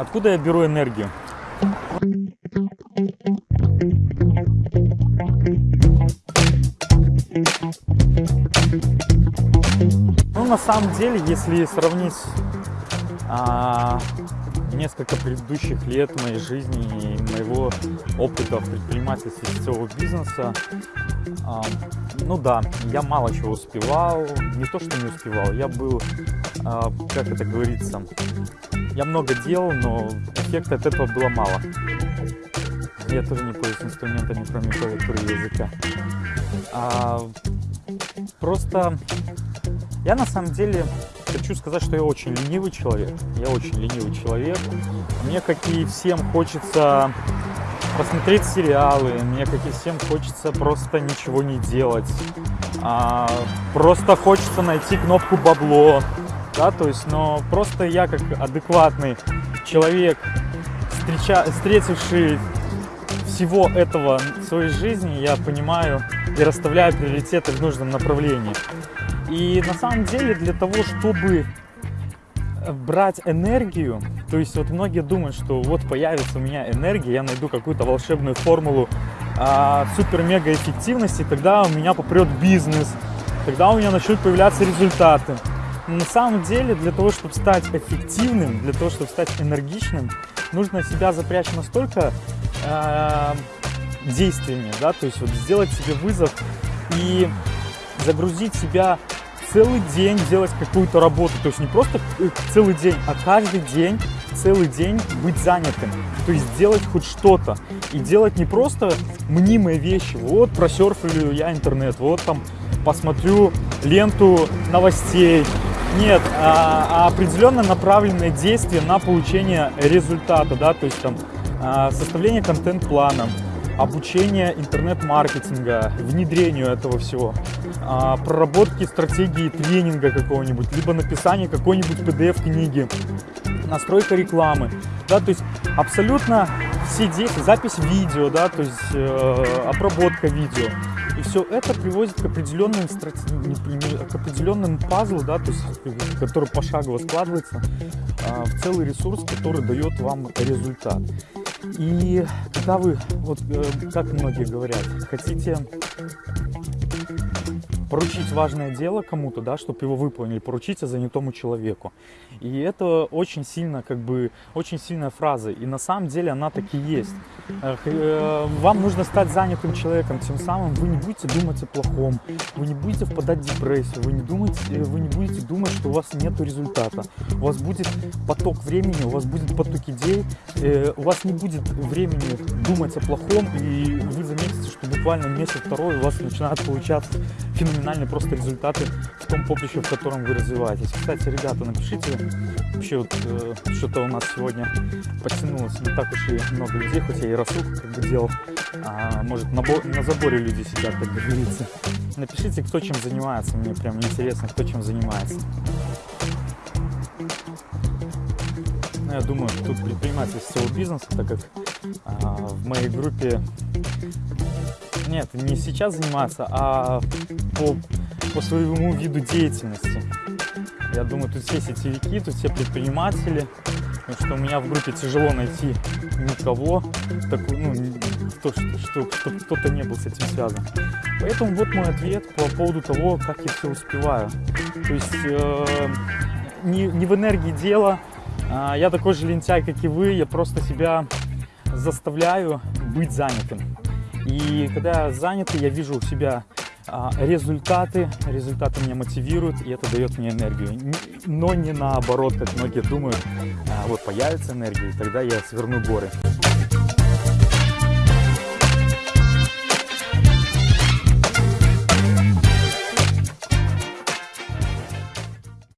Откуда я беру энергию? Ну, на самом деле, если сравнить а, несколько предыдущих лет моей жизни и моего опыта в предпринимательстве сетевого бизнеса, а, ну да, я мало чего успевал, не то что не успевал, я был, а, как это говорится, я много делал, но эффекта от этого было мало. Я тоже не пользуюсь инструментами, кроме клавиатуры языка. А, просто я на самом деле хочу сказать, что я очень ленивый человек. Я очень ленивый человек. Мне, как и всем, хочется посмотреть сериалы. Мне, как и всем, хочется просто ничего не делать. А, просто хочется найти кнопку бабло. Да, то есть, но просто я как адекватный человек, встреча, встретивший всего этого в своей жизни, я понимаю и расставляю приоритеты в нужном направлении. И на самом деле для того, чтобы брать энергию, то есть вот многие думают, что вот появится у меня энергия, я найду какую-то волшебную формулу а, супер-мега эффективности, тогда у меня попрет бизнес, тогда у меня начнут появляться результаты. Но на самом деле для того, чтобы стать эффективным, для того, чтобы стать энергичным, нужно себя запрячь настолько э, действиями, да, то есть вот сделать себе вызов и загрузить себя целый день делать какую-то работу. То есть не просто целый день, а каждый день, целый день быть занятым. То есть делать хоть что-то. И делать не просто мнимые вещи. Вот просерфлю я интернет, вот там посмотрю ленту новостей. Нет, а, а определенно направленные действия на получение результата, да, то есть там а, составление контент-плана, обучение интернет-маркетинга, внедрению этого всего, а, проработки стратегии тренинга какого-нибудь, либо написание какой-нибудь PDF-книги, настройка рекламы, да, то есть абсолютно все действия, запись видео, да, то есть э, обработка видео. И все это приводит к определенным, к определенным пазлу, да, то есть, который пошагово складывается э, в целый ресурс, который дает вам результат. И когда вы, вот э, как многие говорят, хотите поручить важное дело кому-то, да, чтобы его выполнили, поручите занятому человеку. И это очень сильно, как бы, очень сильная фраза. И на самом деле она таки есть. Э, вам нужно стать занятым человеком, тем самым вы не будете думать о плохом, вы не будете впадать в депрессию, вы не, думаете, э, вы не будете думать, что у вас нет результата. У вас будет поток времени, у вас будет поток идей, э, у вас не будет времени думать о плохом, и вы заметите, что буквально месяц-второй у вас начинает получаться феноменальные просто результаты в том поприще, в котором вы развиваетесь. Кстати, ребята, напишите, вообще вот э, что-то у нас сегодня подтянулось не так уж и много людей, хотя я и рассылку как бы делал, а, может на, на заборе люди сидят, так говорится. Напишите, кто чем занимается, мне прям интересно, кто чем занимается. Ну, я думаю, тут предприниматель всего бизнеса, так как в моей группе нет, не сейчас заниматься, а по, по своему виду деятельности. Я думаю, тут все сетевики, тут все предприниматели, потому что у меня в группе тяжело найти никого, так, ну, кто, что, что кто-то не был с этим связан. Поэтому вот мой ответ по поводу того, как я все успеваю. То есть э, не, не в энергии дело, э, я такой же лентяй, как и вы, я просто себя заставляю быть занятым. И когда я занят, я вижу у себя а, результаты, результаты меня мотивируют, и это дает мне энергию. Но не наоборот, как многие думают, а, вот появится энергия, и тогда я сверну горы.